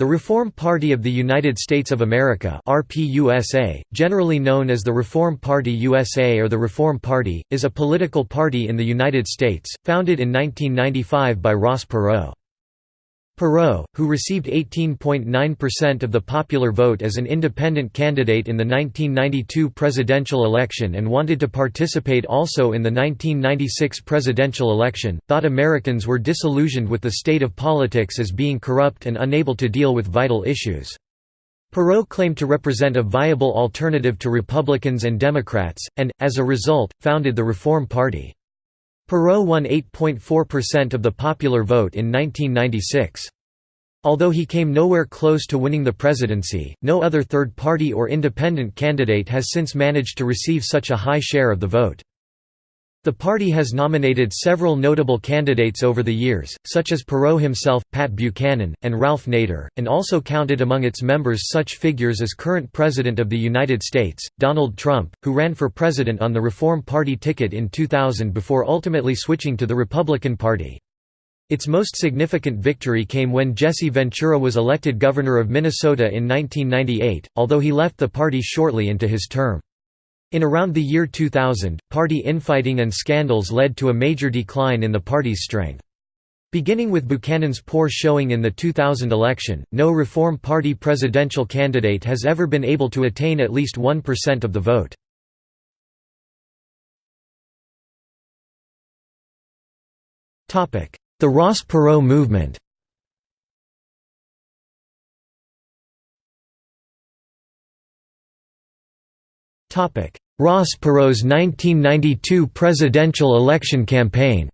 The Reform Party of the United States of America RPUSA, generally known as the Reform Party USA or the Reform Party, is a political party in the United States, founded in 1995 by Ross Perot. Perot, who received 18.9% of the popular vote as an independent candidate in the 1992 presidential election and wanted to participate also in the 1996 presidential election, thought Americans were disillusioned with the state of politics as being corrupt and unable to deal with vital issues. Perot claimed to represent a viable alternative to Republicans and Democrats, and, as a result, founded the Reform Party. Perot won 8.4% of the popular vote in 1996. Although he came nowhere close to winning the presidency, no other third-party or independent candidate has since managed to receive such a high share of the vote. The party has nominated several notable candidates over the years, such as Perot himself, Pat Buchanan, and Ralph Nader, and also counted among its members such figures as current President of the United States, Donald Trump, who ran for president on the Reform Party ticket in 2000 before ultimately switching to the Republican Party. Its most significant victory came when Jesse Ventura was elected governor of Minnesota in 1998, although he left the party shortly into his term. In around the year 2000, party infighting and scandals led to a major decline in the party's strength. Beginning with Buchanan's poor showing in the 2000 election, no Reform Party presidential candidate has ever been able to attain at least 1% of the vote. The Ross Perot movement Ross Perot's 1992 presidential election campaign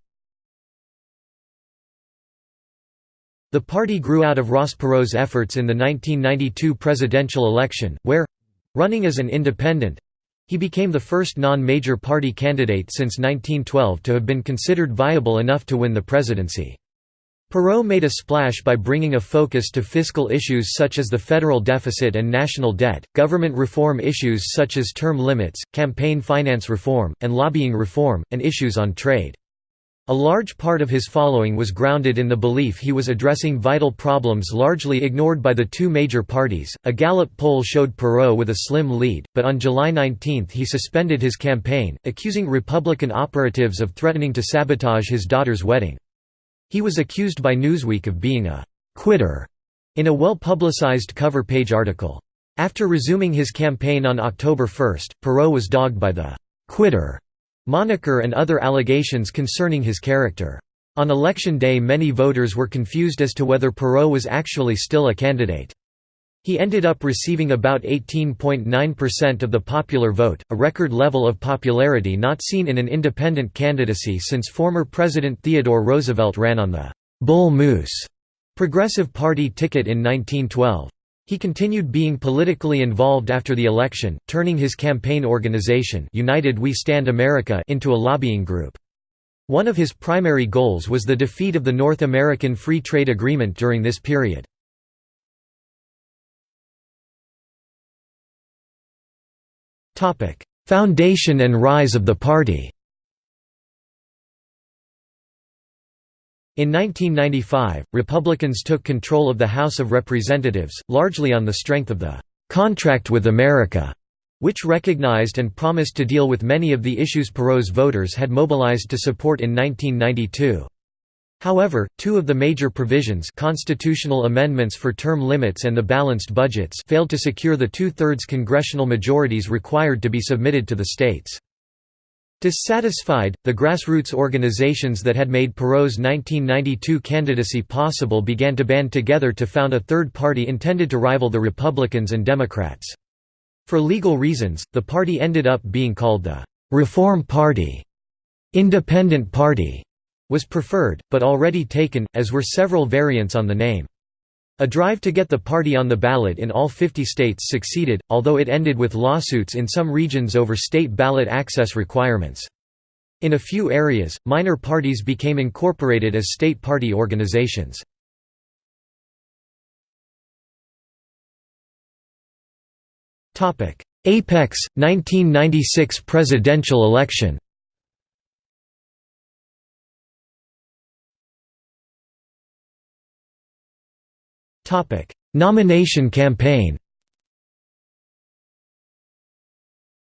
The party grew out of Ross Perot's efforts in the 1992 presidential election, where—running as an independent—he became the first non-major party candidate since 1912 to have been considered viable enough to win the presidency. Perot made a splash by bringing a focus to fiscal issues such as the federal deficit and national debt, government reform issues such as term limits, campaign finance reform, and lobbying reform, and issues on trade. A large part of his following was grounded in the belief he was addressing vital problems largely ignored by the two major parties. A Gallup poll showed Perot with a slim lead, but on July 19 he suspended his campaign, accusing Republican operatives of threatening to sabotage his daughter's wedding. He was accused by Newsweek of being a «quitter» in a well-publicized cover page article. After resuming his campaign on October 1, Perot was dogged by the «quitter» moniker and other allegations concerning his character. On election day many voters were confused as to whether Perot was actually still a candidate. He ended up receiving about 18.9% of the popular vote, a record level of popularity not seen in an independent candidacy since former President Theodore Roosevelt ran on the «Bull Moose» Progressive Party ticket in 1912. He continued being politically involved after the election, turning his campaign organization United We Stand America into a lobbying group. One of his primary goals was the defeat of the North American Free Trade Agreement during this period. Foundation and rise of the party In 1995, Republicans took control of the House of Representatives, largely on the strength of the "'Contract with America' which recognized and promised to deal with many of the issues Perot's voters had mobilized to support in 1992. However, two of the major provisions constitutional amendments for term limits and the balanced budgets failed to secure the two-thirds congressional majorities required to be submitted to the states. Dissatisfied, the grassroots organizations that had made Perot's 1992 candidacy possible began to band together to found a third party intended to rival the Republicans and Democrats. For legal reasons, the party ended up being called the «Reform Party», «Independent Party», was preferred, but already taken, as were several variants on the name. A drive to get the party on the ballot in all 50 states succeeded, although it ended with lawsuits in some regions over state ballot access requirements. In a few areas, minor parties became incorporated as state party organizations. Apex, 1996 presidential election Nomination campaign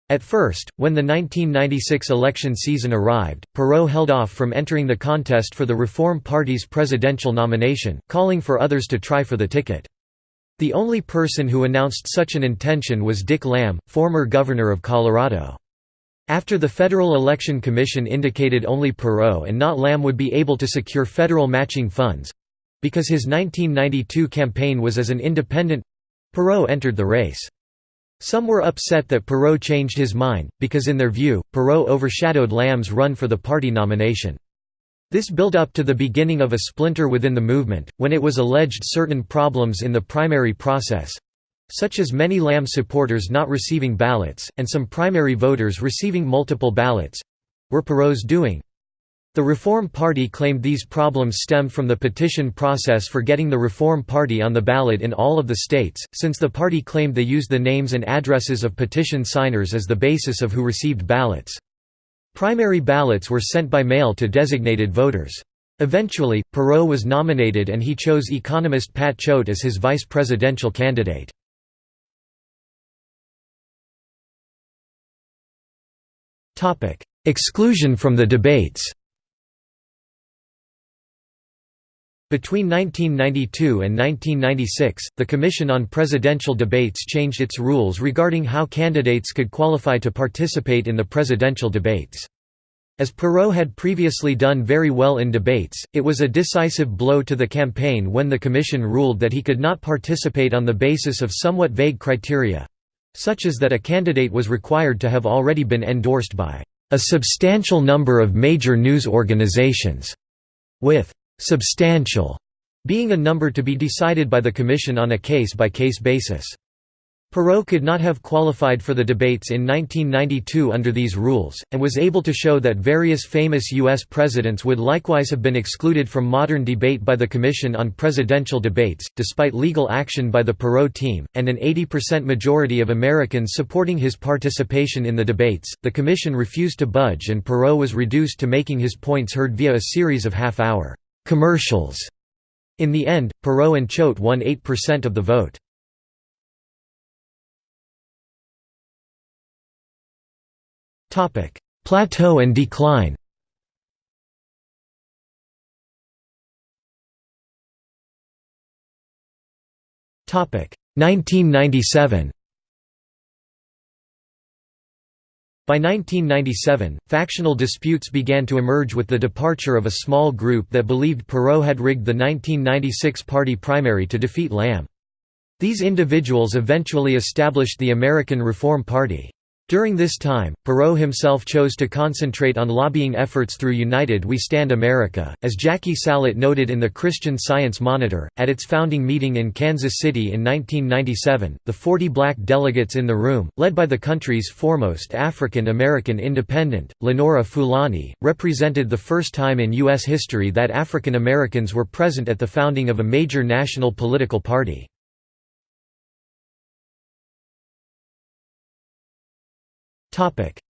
At first, when the 1996 election season arrived, Perot held off from entering the contest for the Reform Party's presidential nomination, calling for others to try for the ticket. The only person who announced such an intention was Dick Lamm, former governor of Colorado. After the Federal Election Commission indicated only Perot and not Lamm would be able to secure federal matching funds—because his 1992 campaign was as an independent—Perot entered the race. Some were upset that Perot changed his mind, because in their view, Perot overshadowed Lamm's run for the party nomination. This built up to the beginning of a splinter within the movement, when it was alleged certain problems in the primary process—such as many Lamm supporters not receiving ballots, and some primary voters receiving multiple ballots—were Perot's doing. The Reform Party claimed these problems stemmed from the petition process for getting the Reform Party on the ballot in all of the states, since the party claimed they used the names and addresses of petition signers as the basis of who received ballots. Primary ballots were sent by mail to designated voters. Eventually, Perot was nominated and he chose economist Pat Choate as his vice presidential candidate. Exclusion from the debates Between 1992 and 1996, the Commission on Presidential Debates changed its rules regarding how candidates could qualify to participate in the presidential debates. As Perot had previously done very well in debates, it was a decisive blow to the campaign when the Commission ruled that he could not participate on the basis of somewhat vague criteria—such as that a candidate was required to have already been endorsed by a substantial number of major news organizations, with substantial being a number to be decided by the Commission on a case-by-case -case basis. Perot could not have qualified for the debates in 1992 under these rules, and was able to show that various famous U.S. presidents would likewise have been excluded from modern debate by the Commission on Presidential Debates, despite legal action by the Perot team, and an 80% majority of Americans supporting his participation in the debates. The Commission refused to budge and Perot was reduced to making his points heard via a series of half-hour commercials. In the end, Perot and Choate won 8% of the vote. Plateau and decline Topic 1997 By 1997, factional disputes began to emerge with the departure of a small group that believed Perot had rigged the 1996 party primary to defeat Lamm. These individuals eventually established the American Reform Party. During this time, Perot himself chose to concentrate on lobbying efforts through United We Stand America, as Jackie Salit noted in the Christian Science Monitor. At its founding meeting in Kansas City in 1997, the 40 black delegates in the room, led by the country's foremost African American independent, Lenora Fulani, represented the first time in U.S. history that African Americans were present at the founding of a major national political party.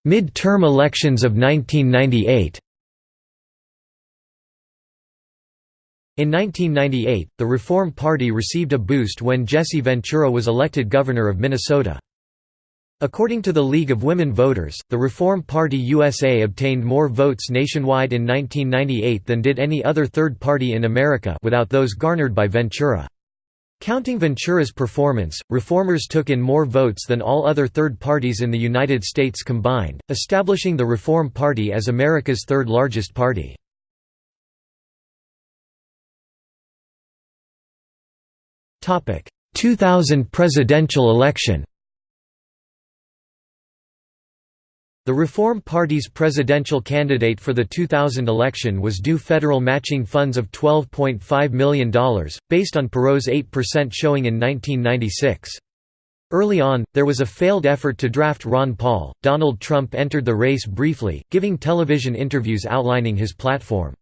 Mid-term elections of 1998 In 1998, the Reform Party received a boost when Jesse Ventura was elected governor of Minnesota. According to the League of Women Voters, the Reform Party USA obtained more votes nationwide in 1998 than did any other third party in America without those garnered by Ventura. Counting Ventura's performance, reformers took in more votes than all other third parties in the United States combined, establishing the Reform Party as America's third largest party. Topic: 2000 presidential election. The Reform Party's presidential candidate for the 2000 election was due federal matching funds of $12.5 million, based on Perot's 8% showing in 1996. Early on, there was a failed effort to draft Ron Paul. Donald Trump entered the race briefly, giving television interviews outlining his platform.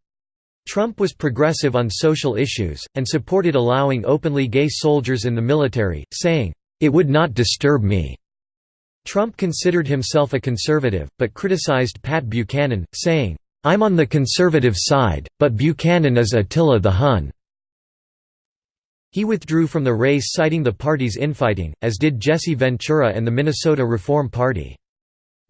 Trump was progressive on social issues, and supported allowing openly gay soldiers in the military, saying, "...it would not disturb me." Trump considered himself a conservative, but criticized Pat Buchanan, saying, "'I'm on the conservative side, but Buchanan is Attila the Hun.'" He withdrew from the race citing the party's infighting, as did Jesse Ventura and the Minnesota Reform Party.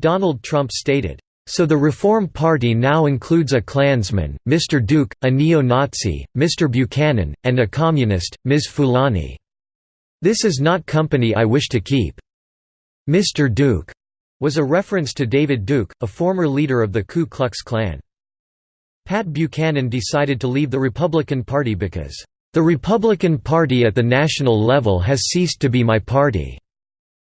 Donald Trump stated, "...so the Reform Party now includes a Klansman, Mr. Duke, a neo-Nazi, Mr. Buchanan, and a communist, Ms. Fulani. This is not company I wish to keep. Mr. Duke was a reference to David Duke, a former leader of the Ku Klux Klan. Pat Buchanan decided to leave the Republican Party because, "...the Republican Party at the national level has ceased to be my party."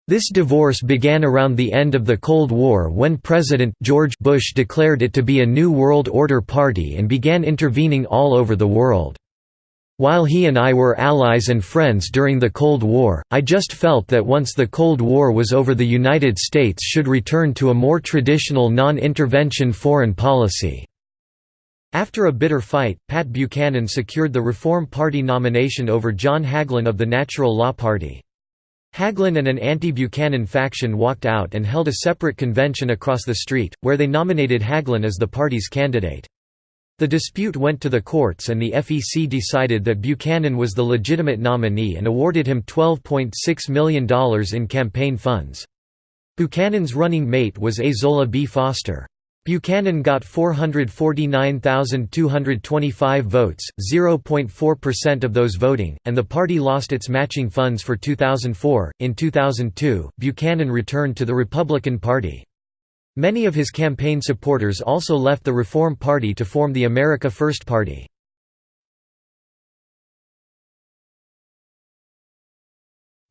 This divorce began around the end of the Cold War when President George Bush declared it to be a New World Order party and began intervening all over the world. While he and I were allies and friends during the Cold War, I just felt that once the Cold War was over the United States should return to a more traditional non-intervention foreign policy." After a bitter fight, Pat Buchanan secured the Reform Party nomination over John Hagelin of the Natural Law Party. Hagelin and an anti-Buchanan faction walked out and held a separate convention across the street, where they nominated Hagelin as the party's candidate. The dispute went to the courts and the FEC decided that Buchanan was the legitimate nominee and awarded him $12.6 million in campaign funds. Buchanan's running mate was Ezola B. Foster. Buchanan got 449,225 votes, 0.4% of those voting, and the party lost its matching funds for 2004. In 2002, Buchanan returned to the Republican Party. Many of his campaign supporters also left the Reform Party to form the America First Party.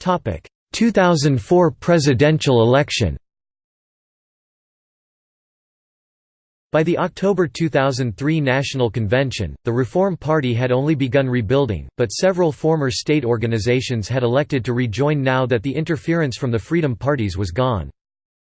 Topic: 2004 presidential election. By the October 2003 National Convention, the Reform Party had only begun rebuilding, but several former state organizations had elected to rejoin now that the interference from the Freedom Parties was gone.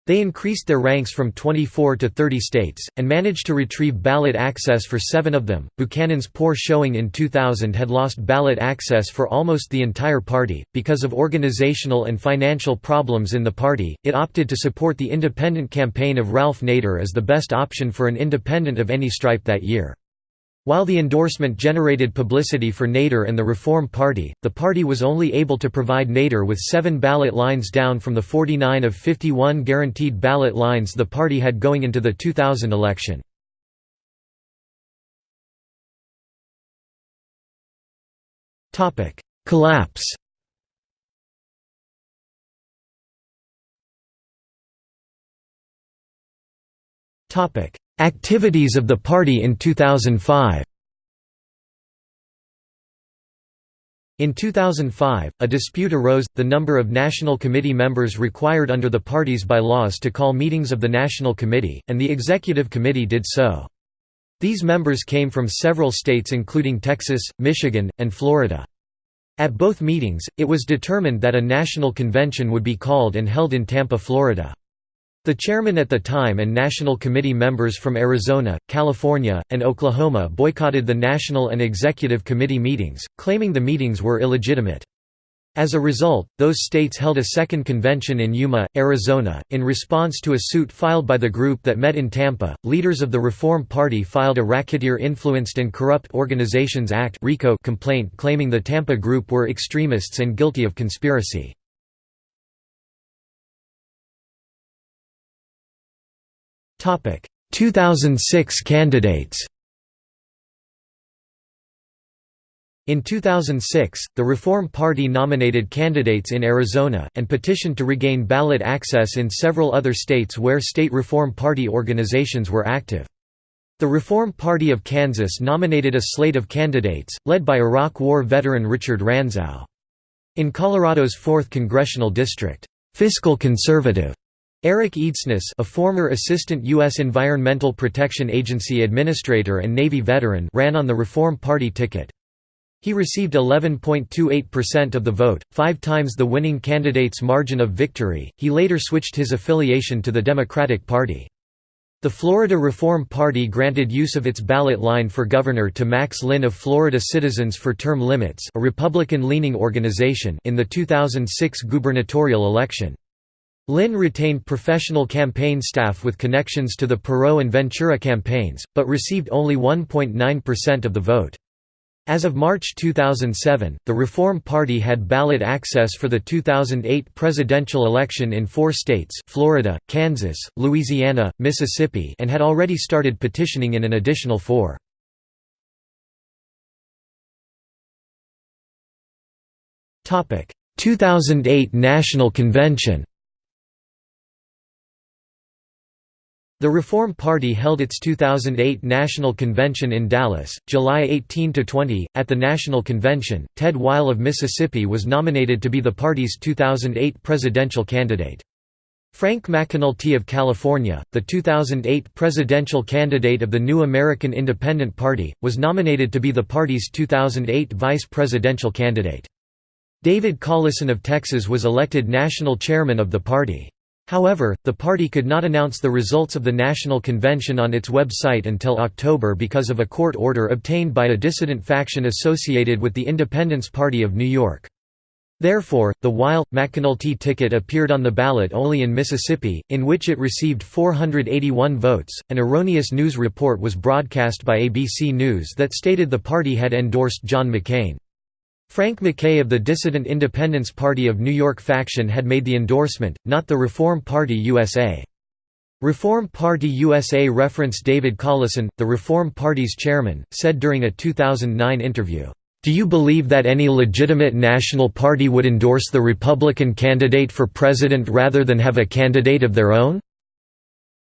They increased their ranks from 24 to 30 states, and managed to retrieve ballot access for seven of them. Buchanan's poor showing in 2000 had lost ballot access for almost the entire party. Because of organizational and financial problems in the party, it opted to support the independent campaign of Ralph Nader as the best option for an independent of any stripe that year. While the endorsement generated publicity for Nader and the Reform Party, the party was only able to provide Nader with seven ballot lines down from the 49 of 51 guaranteed ballot lines the party had going into the 2000 election. Collapse Activities of the party in 2005 In 2005, a dispute arose, the number of National Committee members required under the party's bylaws to call meetings of the National Committee, and the Executive Committee did so. These members came from several states including Texas, Michigan, and Florida. At both meetings, it was determined that a national convention would be called and held in Tampa, Florida. The chairman at the time and National Committee members from Arizona, California, and Oklahoma boycotted the National and Executive Committee meetings, claiming the meetings were illegitimate. As a result, those states held a second convention in Yuma, Arizona. In response to a suit filed by the group that met in Tampa, leaders of the Reform Party filed a Racketeer Influenced and Corrupt Organizations Act complaint claiming the Tampa group were extremists and guilty of conspiracy. 2006 candidates In 2006, the Reform Party nominated candidates in Arizona, and petitioned to regain ballot access in several other states where state Reform Party organizations were active. The Reform Party of Kansas nominated a slate of candidates, led by Iraq War veteran Richard Ranzau. In Colorado's 4th Congressional District, fiscal conservative Eric Eidsness a former assistant U.S. Environmental Protection Agency administrator and Navy veteran ran on the Reform Party ticket. He received 11.28% of the vote, five times the winning candidate's margin of victory. He later switched his affiliation to the Democratic Party. The Florida Reform Party granted use of its ballot line for governor to Max Linn of Florida Citizens for Term Limits a Republican-leaning organization in the 2006 gubernatorial election. Linn retained professional campaign staff with connections to the Perot and Ventura campaigns, but received only 1.9% of the vote. As of March 2007, the Reform Party had ballot access for the 2008 presidential election in four states Florida, Kansas, Louisiana, Mississippi and had already started petitioning in an additional four. Topic: 2008 National Convention The Reform Party held its 2008 National Convention in Dallas, July 18–20. At the National Convention, Ted Weil of Mississippi was nominated to be the party's 2008 presidential candidate. Frank McEnulty of California, the 2008 presidential candidate of the New American Independent Party, was nominated to be the party's 2008 vice presidential candidate. David Collison of Texas was elected national chairman of the party. However, the party could not announce the results of the National Convention on its website until October because of a court order obtained by a dissident faction associated with the Independence Party of New York. Therefore, the Weil-McEnulty ticket appeared on the ballot only in Mississippi, in which it received 481 votes. An erroneous news report was broadcast by ABC News that stated the party had endorsed John McCain. Frank McKay of the dissident Independence Party of New York faction had made the endorsement, not the Reform Party USA. Reform Party USA reference David Collison, the Reform Party's chairman, said during a 2009 interview, "...do you believe that any legitimate national party would endorse the Republican candidate for president rather than have a candidate of their own?"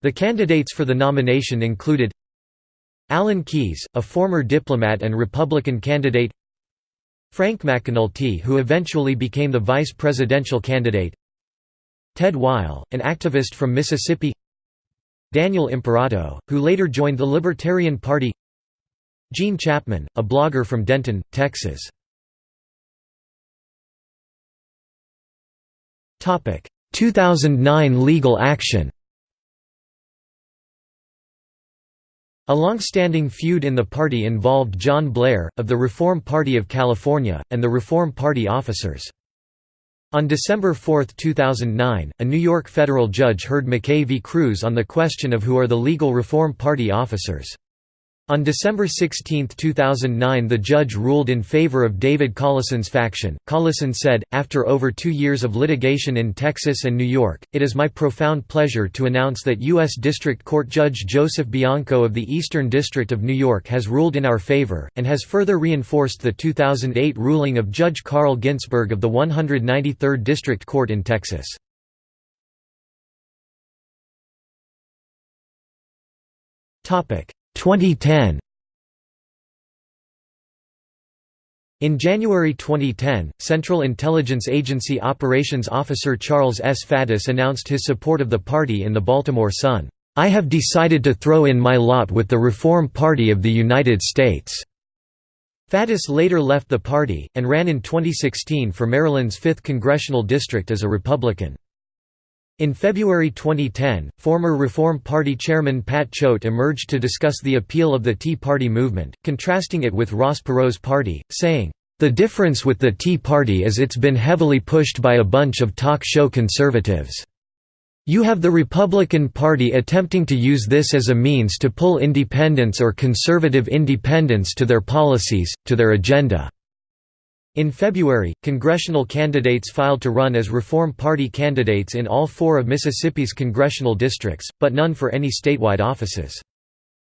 The candidates for the nomination included Alan Keyes, a former diplomat and Republican candidate Frank McEnulty who eventually became the vice presidential candidate. Ted Weil, an activist from Mississippi. Daniel Imperato, who later joined the Libertarian Party. Gene Chapman, a blogger from Denton, Texas. Topic: 2009 legal action A long-standing feud in the party involved John Blair, of the Reform Party of California, and the Reform Party officers. On December 4, 2009, a New York federal judge heard McKay v. Cruz on the question of who are the legal Reform Party officers. On December 16, 2009 the judge ruled in favor of David Collison's faction. Collison said, after over two years of litigation in Texas and New York, it is my profound pleasure to announce that U.S. District Court Judge Joseph Bianco of the Eastern District of New York has ruled in our favor, and has further reinforced the 2008 ruling of Judge Carl Ginsburg of the 193rd District Court in Texas. Topic 2010 In January 2010, Central Intelligence Agency Operations Officer Charles S. Faddis announced his support of the party in the Baltimore Sun. I have decided to throw in my lot with the Reform Party of the United States. Faddis later left the party, and ran in 2016 for Maryland's 5th congressional district as a Republican. In February 2010, former Reform Party chairman Pat Choate emerged to discuss the appeal of the Tea Party movement, contrasting it with Ross Perot's party, saying, "...the difference with the Tea Party is it's been heavily pushed by a bunch of talk show conservatives. You have the Republican Party attempting to use this as a means to pull independents or conservative independents to their policies, to their agenda." In February, congressional candidates filed to run as Reform Party candidates in all four of Mississippi's congressional districts, but none for any statewide offices.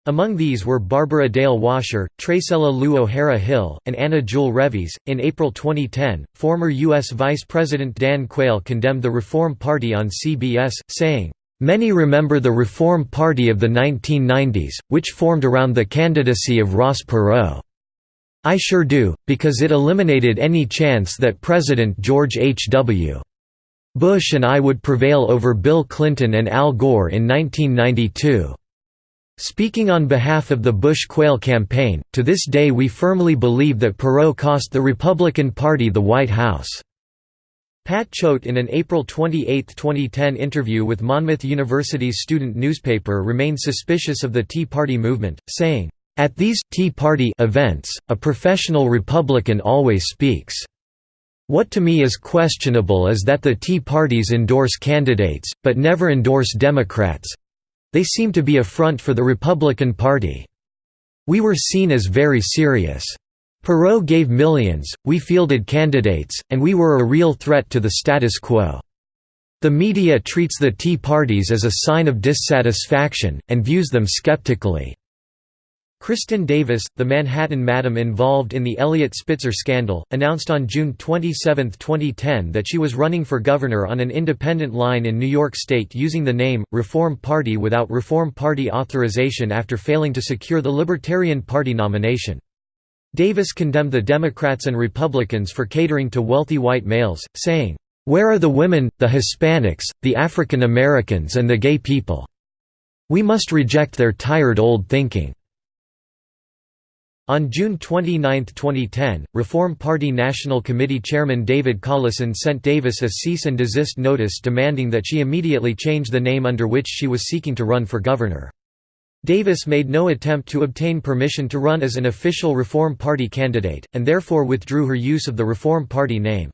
Among these were Barbara Dale Washer, Tracella Lou O'Hara Hill, and Anna Jewel Revies. In April 2010, former U.S. Vice President Dan Quayle condemned the Reform Party on CBS, saying, Many remember the Reform Party of the 1990s, which formed around the candidacy of Ross Perot. I sure do, because it eliminated any chance that President George H. W. Bush and I would prevail over Bill Clinton and Al Gore in 1992. Speaking on behalf of the Bush-Quayle campaign, to this day we firmly believe that Perot cost the Republican Party the White House." Pat Choate in an April 28, 2010 interview with Monmouth University's student newspaper remained suspicious of the Tea Party movement, saying, at these Tea Party events, a professional Republican always speaks. What to me is questionable is that the Tea Parties endorse candidates, but never endorse Democrats. They seem to be a front for the Republican Party. We were seen as very serious. Perot gave millions, we fielded candidates, and we were a real threat to the status quo. The media treats the Tea Parties as a sign of dissatisfaction, and views them skeptically. Kristin Davis, the Manhattan madam involved in the Eliot Spitzer scandal, announced on June 27, 2010 that she was running for governor on an independent line in New York State using the name, Reform Party without Reform Party authorization after failing to secure the Libertarian Party nomination. Davis condemned the Democrats and Republicans for catering to wealthy white males, saying, "'Where are the women, the Hispanics, the African Americans and the gay people? We must reject their tired old thinking.' On June 29, 2010, Reform Party National Committee Chairman David Collison sent Davis a cease and desist notice demanding that she immediately change the name under which she was seeking to run for governor. Davis made no attempt to obtain permission to run as an official Reform Party candidate, and therefore withdrew her use of the Reform Party name.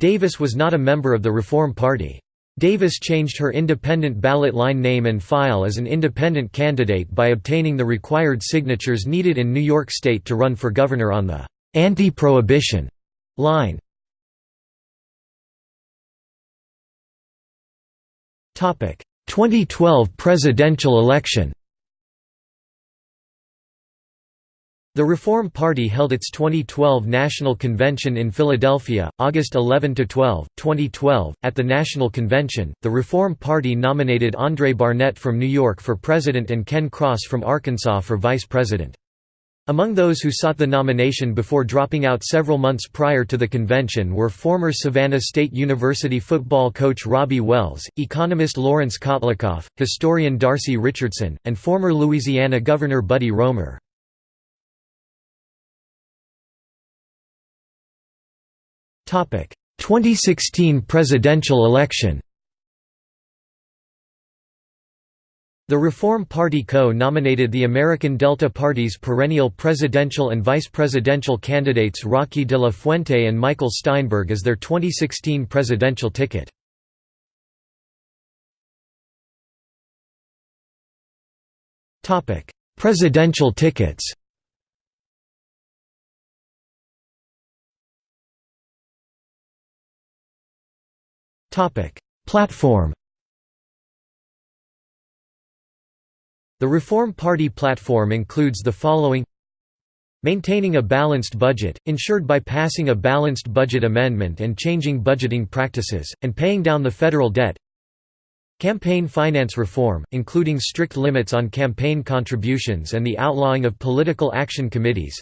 Davis was not a member of the Reform Party. Davis changed her independent ballot line name and file as an independent candidate by obtaining the required signatures needed in New York State to run for governor on the «anti-prohibition» line. Topic: 2012 presidential election The Reform Party held its 2012 National Convention in Philadelphia, August 11 to 12, 2012. At the National Convention, the Reform Party nominated Andre Barnett from New York for president and Ken Cross from Arkansas for vice president. Among those who sought the nomination before dropping out several months prior to the convention were former Savannah State University football coach Robbie Wells, economist Lawrence Kotlikoff, historian Darcy Richardson, and former Louisiana Governor Buddy Roemer. 2016 presidential election The Reform Party co-nominated the American Delta Party's perennial presidential and vice presidential candidates Rocky de la Fuente and Michael Steinberg as their 2016 presidential ticket. Presidential tickets Topic: Platform. The Reform Party platform includes the following. Maintaining a balanced budget, ensured by passing a balanced budget amendment and changing budgeting practices, and paying down the federal debt. Campaign finance reform, including strict limits on campaign contributions and the outlawing of political action committees.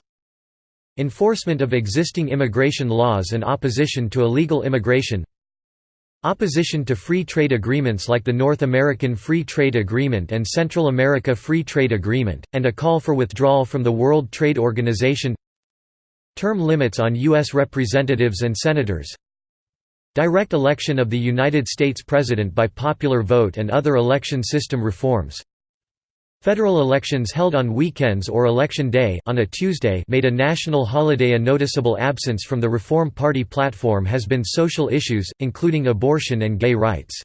Enforcement of existing immigration laws and opposition to illegal immigration Opposition to free trade agreements like the North American Free Trade Agreement and Central America Free Trade Agreement, and a call for withdrawal from the World Trade Organization Term limits on U.S. representatives and senators Direct election of the United States President by popular vote and other election system reforms Federal elections held on weekends or Election Day on a Tuesday made a national holiday a noticeable absence from the Reform Party platform has been social issues, including abortion and gay rights.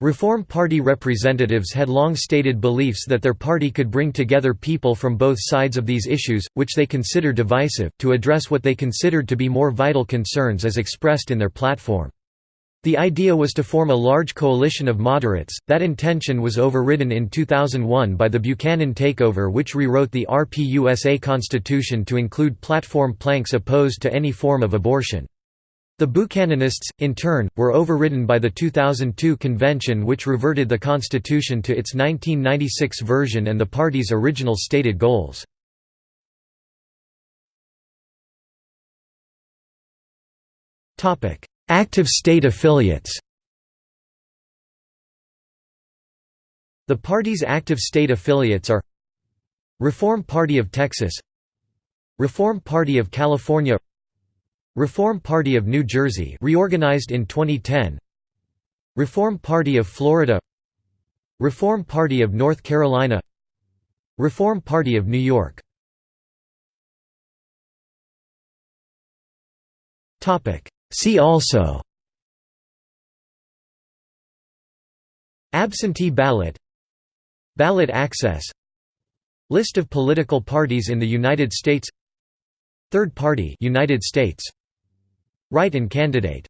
Reform Party representatives had long stated beliefs that their party could bring together people from both sides of these issues, which they consider divisive, to address what they considered to be more vital concerns as expressed in their platform. The idea was to form a large coalition of moderates, that intention was overridden in 2001 by the Buchanan takeover which rewrote the RPUSA constitution to include platform planks opposed to any form of abortion. The Buchananists, in turn, were overridden by the 2002 convention which reverted the constitution to its 1996 version and the party's original stated goals. Active state affiliates. The party's active state affiliates are Reform Party of Texas Reform Party of California Reform Party of New Jersey reorganized in 2010 Reform Party of Florida Reform Party of North Carolina Reform Party of New York. Topic See also Absentee ballot Ballot access List of political parties in the United States Third party United States. Write-in candidate